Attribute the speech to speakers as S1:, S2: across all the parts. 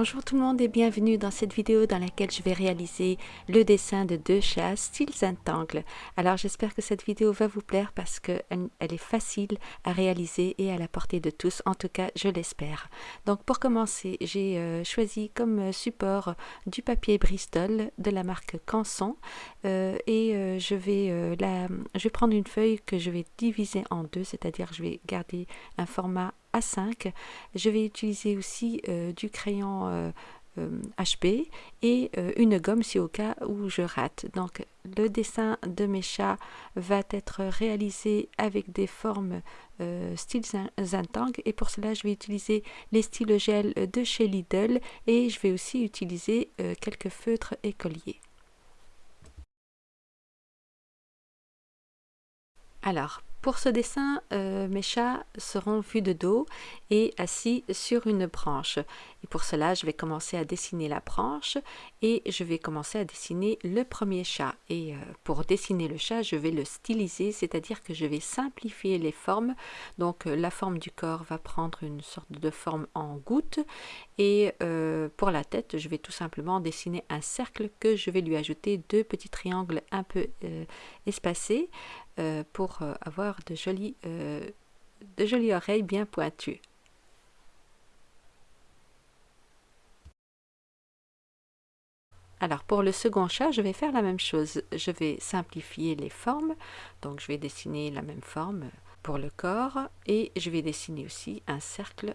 S1: Bonjour tout le monde et bienvenue dans cette vidéo dans laquelle je vais réaliser le dessin de deux chats style Zentangle. Alors j'espère que cette vidéo va vous plaire parce qu'elle elle est facile à réaliser et à la portée de tous, en tout cas je l'espère. Donc pour commencer, j'ai euh, choisi comme support du papier Bristol de la marque Canson euh, et euh, je, vais, la, je vais prendre une feuille que je vais diviser en deux, c'est-à-dire je vais garder un format A5. Je vais utiliser aussi euh, du crayon euh, euh, et une gomme si au cas où je rate. Donc le dessin de mes chats va être réalisé avec des formes style Zantang et pour cela je vais utiliser les styles gel de chez Lidl et je vais aussi utiliser quelques feutres écoliers. Alors, pour ce dessin, euh, mes chats seront vus de dos et assis sur une branche. Et pour cela, je vais commencer à dessiner la branche et je vais commencer à dessiner le premier chat. Et euh, pour dessiner le chat, je vais le styliser, c'est-à-dire que je vais simplifier les formes. Donc euh, la forme du corps va prendre une sorte de forme en goutte et pour la tête, je vais tout simplement dessiner un cercle que je vais lui ajouter deux petits triangles un peu espacés euh, pour euh, avoir de jolies, euh, de jolies oreilles bien pointues. Alors pour le second chat, je vais faire la même chose. Je vais simplifier les formes. Donc je vais dessiner la même forme pour le corps et je vais dessiner aussi un cercle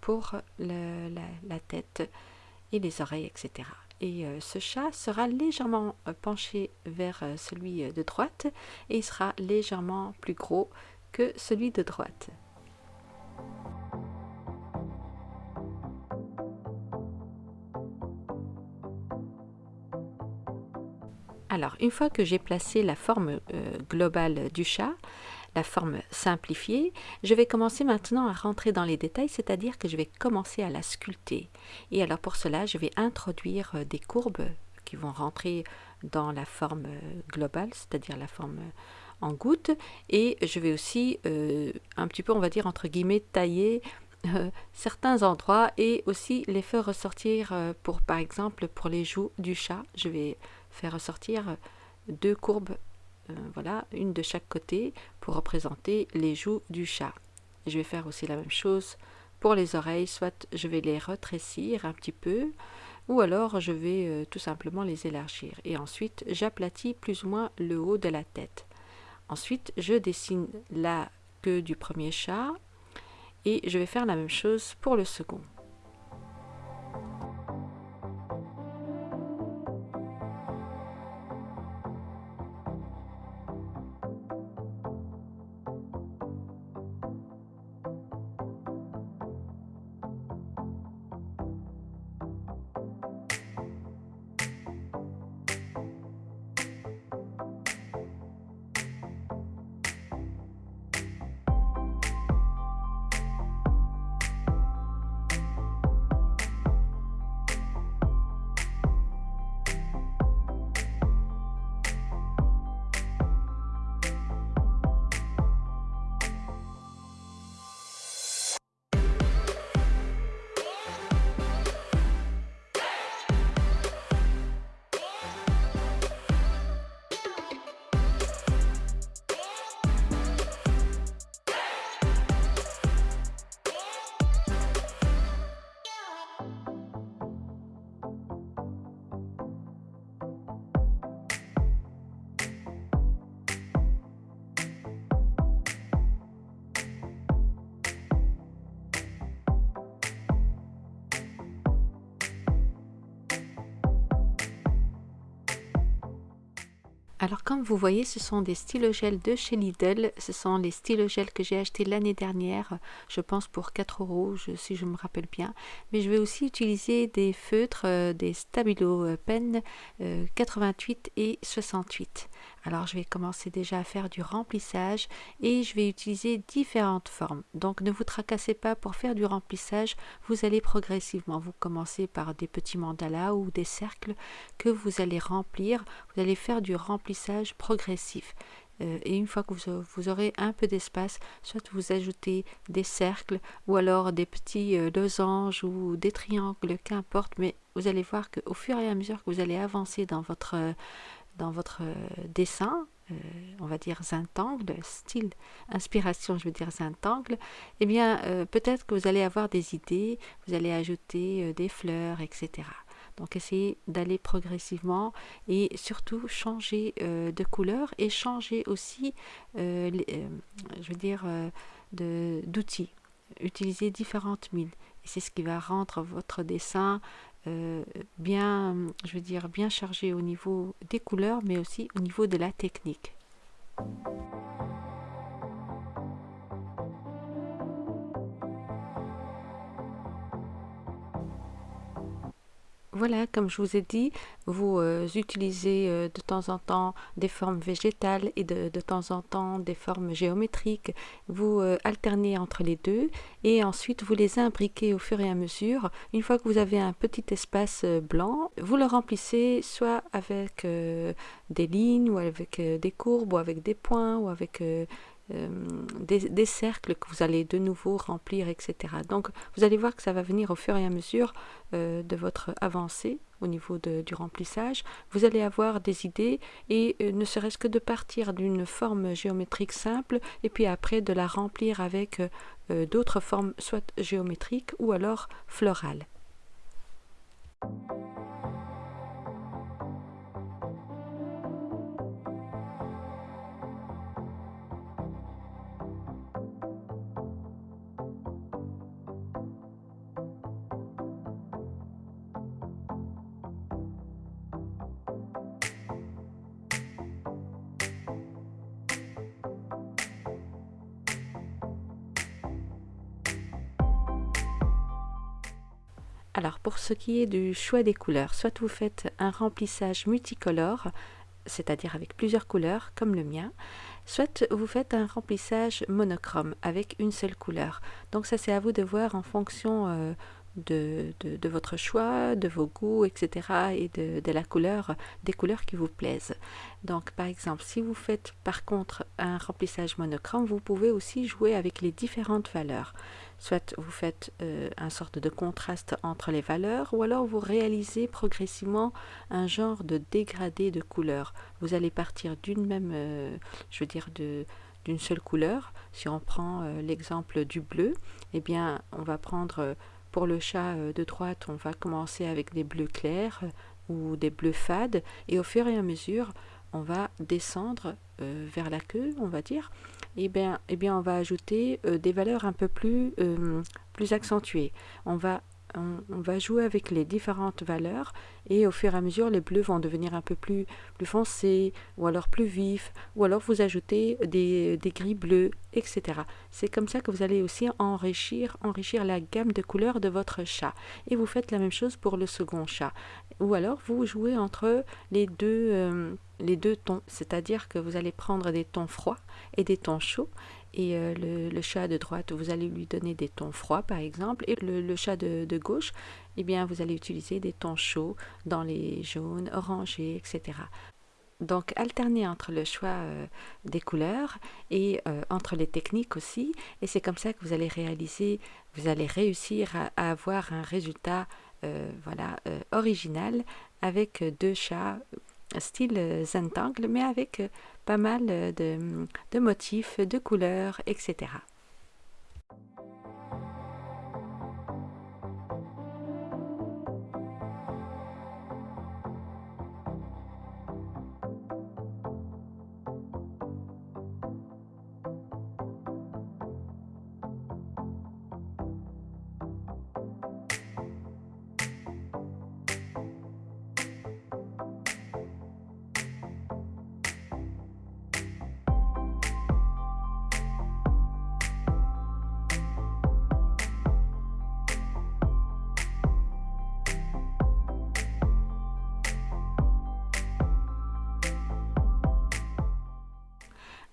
S1: pour la, tête et les oreilles, etc et euh, ce chat sera légèrement euh, penché vers euh, celui de droite et sera légèrement plus gros que celui de droite. Alors, une fois que j'ai placé la forme globale du chat, la forme simplifiée, je vais commencer maintenant à rentrer dans les détails, c'est-à-dire que je vais commencer à la sculpter. Et alors pour cela, je vais introduire euh, des courbes qui vont rentrer dans la forme euh, globale, c'est-à-dire la forme euh, en goutte. Et je vais aussi un petit peu, on va dire, entre guillemets, tailler certains endroits et aussi les faire ressortir pour, par exemple, pour les joues du chat. Je vais faire ressortir deux courbes euh, voilà, une de chaque côté pour représenter les joues du chat. je vais faire aussi la même chose pour les oreilles, soit je vais les retrécir un petit peu, ou alors je vais euh, tout simplement les élargir. Et ensuite, j'aplatis plus ou moins le haut de la tête. Ensuite, je dessine la queue du premier chat, et je vais faire la même chose pour le second. Alors comme vous voyez, ce sont des stylogels de chez Lidl. Ce sont les stylogels que j'ai achetés l'année dernière, je pense pour 4 euros, si je me rappelle bien. Mais je vais aussi utiliser des feutres, euh, des Stabilo Pen 88 euh, et 68. Alors je vais commencer déjà à faire du remplissage et je vais utiliser différentes formes. Donc ne vous tracassez pas pour faire du remplissage, vous allez progressivement. Vous commencez par des petits mandalas ou des cercles que vous allez remplir. Vous allez faire du remplissage progressif. Euh, et une fois que vous, aurez un peu d'espace, soit vous ajoutez des cercles ou alors des petits euh, losanges ou des triangles, qu'importe, mais vous allez voir qu'au fur et à mesure que vous allez avancer dans votre, dans votre dessin, on va dire zintangle, style inspiration, je veux dire zintangle, eh bien peut-être que vous allez avoir des idées, vous allez ajouter des fleurs, etc. Donc essayez d'aller progressivement et surtout changer euh, de couleur et changer aussi, euh, euh, je veux dire, d'outils. Utilisez différentes mines. C'est ce qui va rendre votre dessin bien, je veux bien chargé au niveau des couleurs, mais aussi au niveau de la technique. Voilà, comme je vous ai dit, vous euh, utilisez euh, de temps en temps des formes végétales et de, temps en temps des formes géométriques. Vous euh, alternez entre les deux et ensuite vous les imbriquez au fur et à mesure. Une fois que vous avez un petit espace blanc, vous le remplissez soit avec des lignes ou avec des courbes ou avec des points ou avec euh, des, cercles que vous allez de nouveau remplir, etc. Donc vous allez voir que ça va venir au fur et à mesure euh, de votre avancée au niveau du remplissage. Vous allez avoir des idées et euh, ne serait-ce que de partir d'une forme géométrique simple et puis après de la remplir avec d'autres formes soit géométriques ou alors florales. Alors pour ce qui est du choix des couleurs, soit vous faites un remplissage multicolore, c'est-à-dire avec plusieurs couleurs comme le mien, soit vous faites un remplissage monochrome avec une seule couleur. Donc ça c'est à vous de voir en fonction euh, de, votre choix, de vos goûts, etc. et de, de, la couleur, des couleurs qui vous plaisent. Donc par exemple, si vous faites par contre un remplissage monochrome, vous pouvez aussi jouer avec les différentes valeurs. Soit vous faites euh, un sorte de contraste entre les valeurs, ou alors vous réalisez progressivement un genre de dégradé de couleurs. Vous allez partir d'une même, euh, je veux dire, de d'une seule couleur. Si on prend euh, l'exemple du bleu, eh bien, on va prendre pour le chat de droite, on va commencer avec des bleus clairs ou des bleus fades, et au fur et à mesure, on va descendre vers la queue, on va dire, eh bien, eh bien on va ajouter euh, des valeurs un peu plus, euh, plus accentuées. On va, on, va jouer avec les différentes valeurs et au fur et à mesure, les bleus vont devenir un peu plus, plus foncés ou alors plus vifs ou alors vous ajoutez des, gris bleus, etc. C'est comme ça que vous allez aussi enrichir, enrichir la gamme de couleurs de votre chat. Et vous faites la même chose pour le second chat. Ou alors vous jouez entre les deux... Euh, les deux tons, c'est-à-dire que vous allez prendre des tons froids et des tons chauds, et euh, le, chat de droite, vous allez lui donner des tons froids par exemple, et le, chat de, gauche, eh bien vous allez utiliser des tons chauds dans les jaunes, orangés, etc. Donc alterner entre le choix euh, des couleurs et euh, entre les techniques aussi, et c'est comme ça que vous allez réaliser, vous allez réussir à, avoir un résultat voilà original avec deux chats style Zentangle, mais avec pas mal de, de motifs, de couleurs, etc.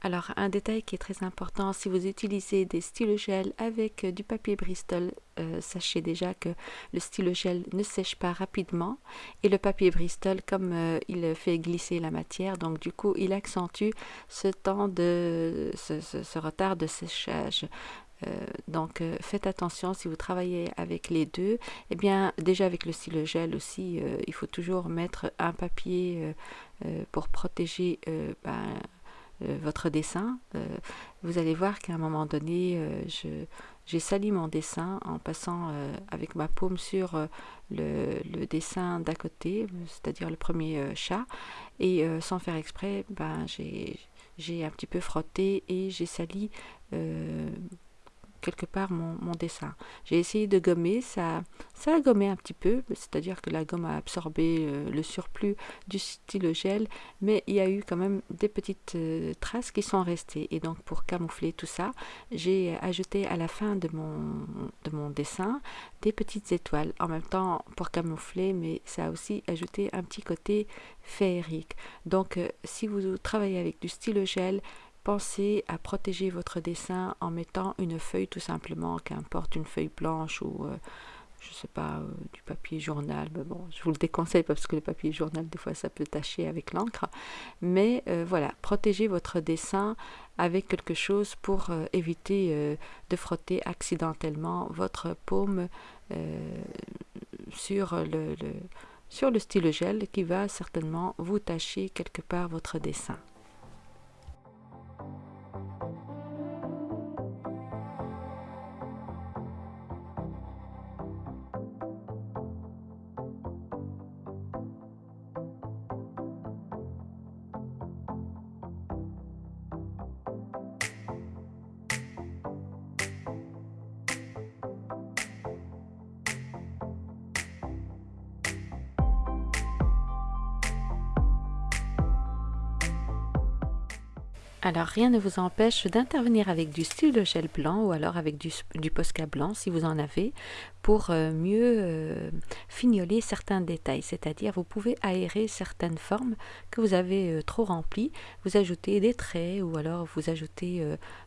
S1: Alors, un détail qui est très important, si vous utilisez des stylos gel avec euh, du papier Bristol, euh, sachez déjà que le stylo gel ne sèche pas rapidement et le papier Bristol, comme euh, il fait glisser la matière, donc du coup, il accentue ce temps de ce, retard de séchage. donc faites attention si vous travaillez avec les deux. Eh bien déjà avec le stylo gel aussi, il faut toujours mettre un papier pour protéger ben, votre dessin, euh, vous allez voir qu'à un moment donné, euh, j'ai sali mon dessin en passant avec ma paume sur le, dessin d'à côté, c'est-à-dire le premier chat, et sans faire exprès, ben, j'ai un petit peu frotté et j'ai sali quelque part mon, dessin. J'ai essayé de gommer, ça, ça a gommé un petit peu, c'est-à-dire que la gomme a absorbé euh, le surplus du stylo gel, mais il y a eu quand même des petites euh, traces qui sont restées. Et donc pour camoufler tout ça, j'ai ajouté à la fin de mon, de mon dessin des petites étoiles. En même temps pour camoufler, mais ça a aussi ajouté un petit côté féerique. Donc euh, si vous travaillez avec du stylo gel, Pensez à protéger votre dessin en mettant une feuille tout simplement, qu'importe une feuille blanche ou euh, je sais pas, euh, du papier journal. Mais bon, je vous le déconseille parce que le papier journal, des fois, ça peut tacher avec l'encre. Mais euh, voilà, protégez votre dessin avec quelque chose pour éviter de frotter accidentellement votre paume sur le, le, sur le stylo gel qui va certainement vous tacher quelque part votre dessin. Alors rien ne vous empêche d'intervenir avec du stylo gel blanc ou alors avec du, du Posca blanc si vous en avez pour euh, mieux euh, fignoler certains détails. C'est-à-dire vous pouvez aérer certaines formes que vous avez euh, trop remplies, vous ajoutez des traits ou alors vous ajoutez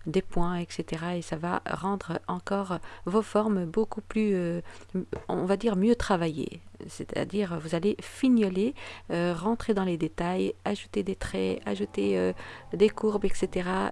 S1: des points, etc. Et ça va rendre encore vos formes beaucoup plus, on va dire, mieux travaillées c'est-à-dire vous allez fignoler, euh, rentrer dans les détails, ajouter des traits, ajouter euh, des courbes, etc.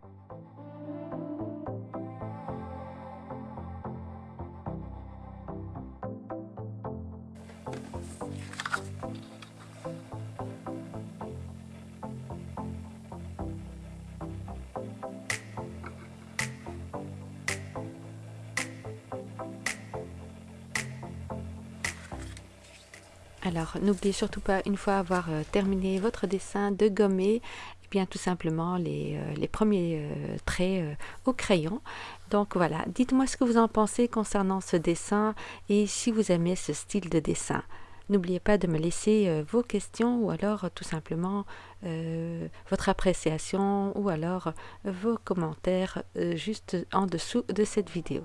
S1: Alors n'oubliez surtout pas, une fois avoir euh, terminé votre dessin, de gommer eh bien tout simplement les, euh, premiers euh, traits au crayon. Donc voilà, dites-moi ce que vous en pensez concernant ce dessin et si vous aimez ce style de dessin. N'oubliez pas de me laisser vos questions ou alors tout simplement votre appréciation ou alors vos commentaires juste en dessous de cette vidéo.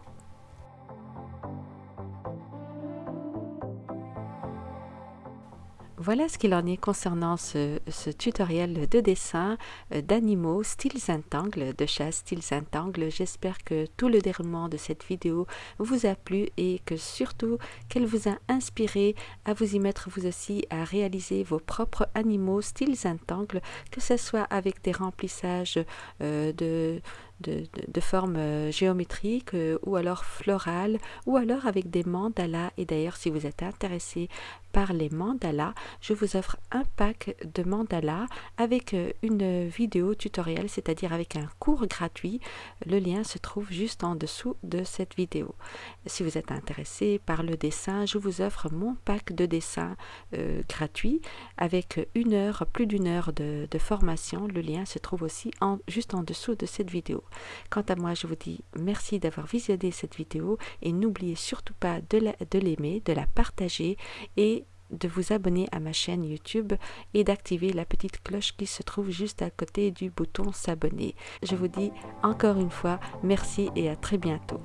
S1: Voilà ce qu'il en est concernant ce, tutoriel de dessin euh, d'animaux style Zentangle, de chasse style Zentangle. J'espère que tout le déroulement de cette vidéo vous a plu et que surtout qu'elle vous a inspiré à vous y mettre vous aussi à réaliser vos propres animaux style Zentangle, que ce soit avec des remplissages euh, de de, forme euh, géométrique euh, ou alors florale ou alors avec des mandalas. Et d'ailleurs si vous êtes intéressé par les mandalas je vous offre un pack de mandalas avec euh, une vidéo tutoriel c'est-à-dire avec un cours gratuit. Le lien se trouve juste en dessous de cette vidéo. Si vous êtes intéressé par le dessin je vous offre mon pack de dessin gratuit avec une heure plus d'une heure de, formation. Le lien se trouve aussi juste en dessous de cette vidéo Quant à moi, je vous dis merci d'avoir visionné cette vidéo et n'oubliez surtout pas de l'aimer, de, la partager et de vous abonner à ma chaîne YouTube et d'activer la petite cloche qui se trouve juste à côté du bouton s'abonner. Je vous dis encore une fois merci et à très bientôt.